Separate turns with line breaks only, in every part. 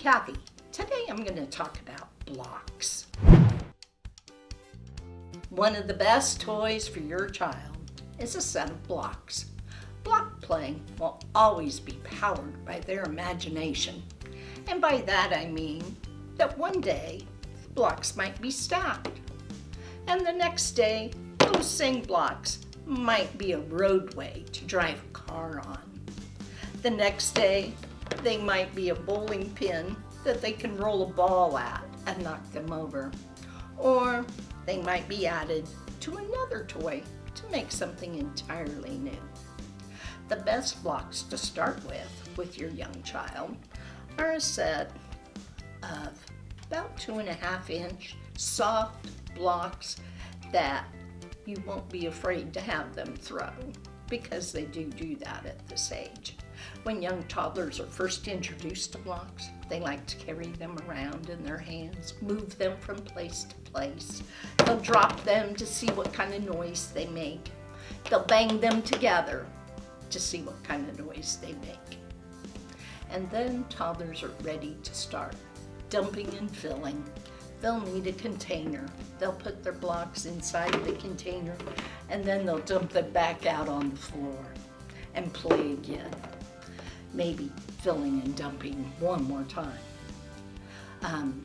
Kathy. Today I'm going to talk about blocks. One of the best toys for your child is a set of blocks. Block playing will always be powered by their imagination. And by that I mean that one day the blocks might be stacked. And the next day, those same blocks might be a roadway to drive a car on. The next day, they might be a bowling pin that they can roll a ball at and knock them over. Or they might be added to another toy to make something entirely new. The best blocks to start with, with your young child, are a set of about two and a half inch soft blocks that you won't be afraid to have them throw because they do do that at this age. When young toddlers are first introduced to blocks, they like to carry them around in their hands, move them from place to place. They'll drop them to see what kind of noise they make. They'll bang them together to see what kind of noise they make. And then toddlers are ready to start dumping and filling. They'll need a container. They'll put their blocks inside the container and then they'll dump them back out on the floor and play again maybe filling and dumping one more time. Um,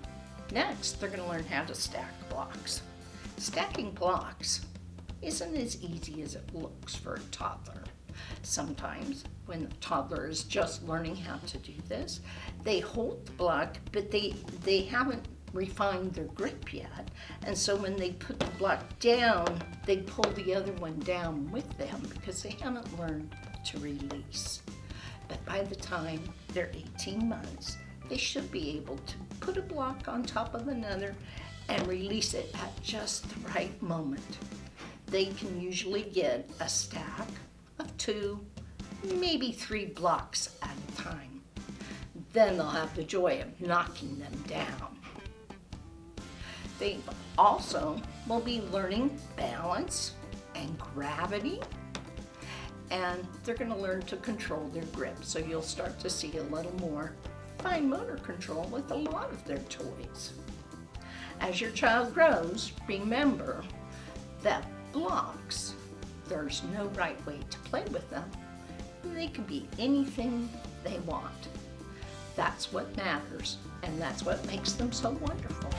next, they're going to learn how to stack blocks. Stacking blocks isn't as easy as it looks for a toddler. Sometimes, when the toddler is just learning how to do this, they hold the block, but they, they haven't refined their grip yet. And so when they put the block down, they pull the other one down with them because they haven't learned to release. But by the time they're 18 months, they should be able to put a block on top of another and release it at just the right moment. They can usually get a stack of two, maybe three blocks at a time. Then they'll have the joy of knocking them down. They also will be learning balance and gravity and they're going to learn to control their grip. So you'll start to see a little more fine motor control with a lot of their toys. As your child grows, remember that blocks, there's no right way to play with them. They can be anything they want. That's what matters, and that's what makes them so wonderful.